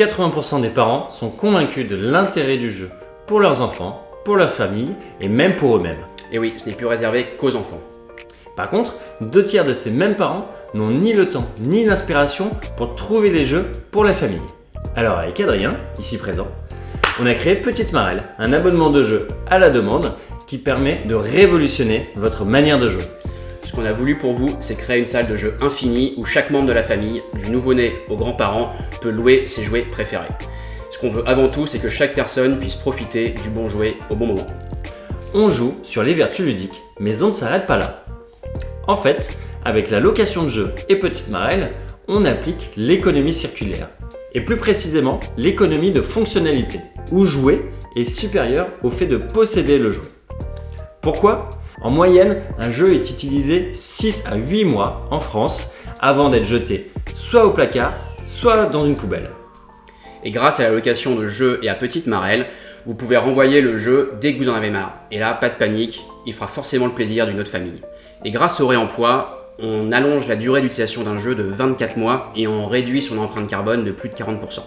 80% des parents sont convaincus de l'intérêt du jeu pour leurs enfants, pour leur famille et même pour eux-mêmes. Et oui, ce n'est plus réservé qu'aux enfants. Par contre, deux tiers de ces mêmes parents n'ont ni le temps ni l'inspiration pour trouver les jeux pour la famille. Alors avec Adrien, ici présent, on a créé Petite Marelle, un abonnement de jeu à la demande qui permet de révolutionner votre manière de jouer. Ce qu'on a voulu pour vous, c'est créer une salle de jeu infinie où chaque membre de la famille, du nouveau-né aux grands-parents, peut louer ses jouets préférés. Ce qu'on veut avant tout, c'est que chaque personne puisse profiter du bon jouet au bon moment. On joue sur les vertus ludiques, mais on ne s'arrête pas là. En fait, avec la location de jeux et Petite Marelle, on applique l'économie circulaire, et plus précisément l'économie de fonctionnalité, où jouer est supérieur au fait de posséder le jouet. Pourquoi? En moyenne, un jeu est utilisé 6 à 8 mois en France avant d'être jeté soit au placard, soit dans une poubelle. Et grâce à la location de jeux et à Petite Marelle, vous pouvez renvoyer le jeu dès que vous en avez marre. Et là, pas de panique, il fera forcément le plaisir d'une autre famille. Et grâce au réemploi, on allonge la durée d'utilisation d'un jeu de 24 mois et on réduit son empreinte carbone de plus de 40%.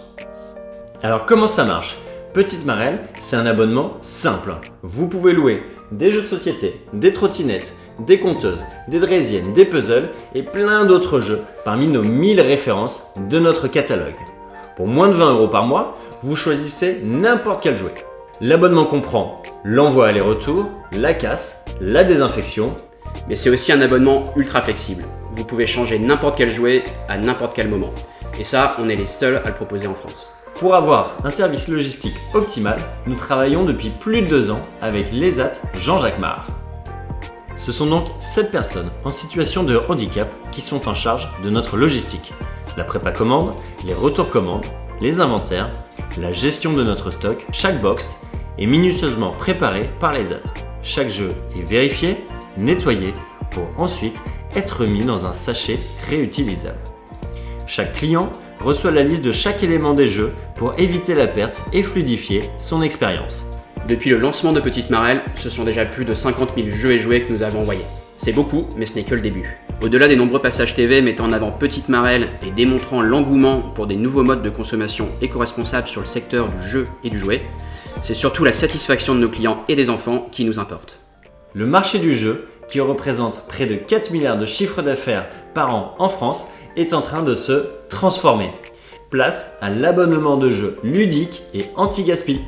Alors comment ça marche? Petite Marelle, c'est un abonnement simple. Vous pouvez louer des jeux de société, des trottinettes, des compteuses, des draisiennes, des puzzles et plein d'autres jeux parmi nos 1000 références de notre catalogue. Pour moins de 20 euros par mois, vous choisissez n'importe quel jouet. L'abonnement comprend l'envoi aller-retour, la casse, la désinfection. Mais c'est aussi un abonnement ultra flexible. Vous pouvez changer n'importe quel jouet à n'importe quel moment. Et ça, on est les seuls à le proposer en France. Pour avoir un service logistique optimal, nous travaillons depuis plus de deux ans avec l'ESAT Jean-Jacques Mar. Ce sont donc 7 personnes en situation de handicap qui sont en charge de notre logistique. La prépa commande, les retours commandes, les inventaires, la gestion de notre stock, chaque box est minutieusement préparée par l'ESAT. Chaque jeu est vérifié, nettoyé pour ensuite être mis dans un sachet réutilisable. Chaque client reçoit la liste de chaque élément des jeux pour éviter la perte et fluidifier son expérience. Depuis le lancement de Petite Marelle, ce sont déjà plus de 50 000 jeux et jouets que nous avons envoyés. C'est beaucoup, mais ce n'est que le début. Au-delà des nombreux passages TV mettant en avant Petite Marelle et démontrant l'engouement pour des nouveaux modes de consommation éco-responsables sur le secteur du jeu et du jouet, c'est surtout la satisfaction de nos clients et des enfants qui nous importe. Le marché du jeu, qui représente près de 4 milliards de chiffres d'affaires par an en France, est en train de se transformer. Place à l'abonnement de jeux ludique et anti-gaspi.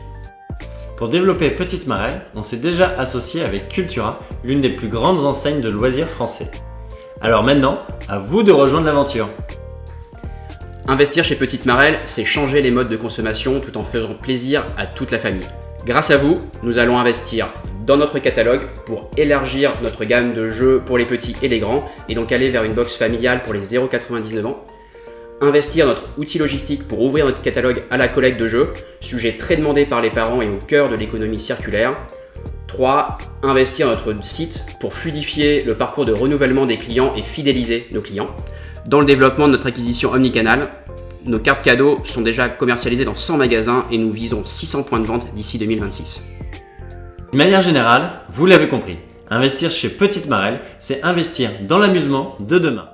Pour développer Petite Marelle, on s'est déjà associé avec Cultura, l'une des plus grandes enseignes de loisirs français. Alors maintenant, à vous de rejoindre l'aventure Investir chez Petite Marelle, c'est changer les modes de consommation tout en faisant plaisir à toute la famille. Grâce à vous, nous allons investir dans notre catalogue pour élargir notre gamme de jeux pour les petits et les grands et donc aller vers une box familiale pour les 0,99 ans. Investir notre outil logistique pour ouvrir notre catalogue à la collecte de jeux, sujet très demandé par les parents et au cœur de l'économie circulaire. 3. Investir notre site pour fluidifier le parcours de renouvellement des clients et fidéliser nos clients. Dans le développement de notre acquisition omnicanal, nos cartes cadeaux sont déjà commercialisées dans 100 magasins et nous visons 600 points de vente d'ici 2026. De manière générale, vous l'avez compris, investir chez Petite Marelle, c'est investir dans l'amusement de demain.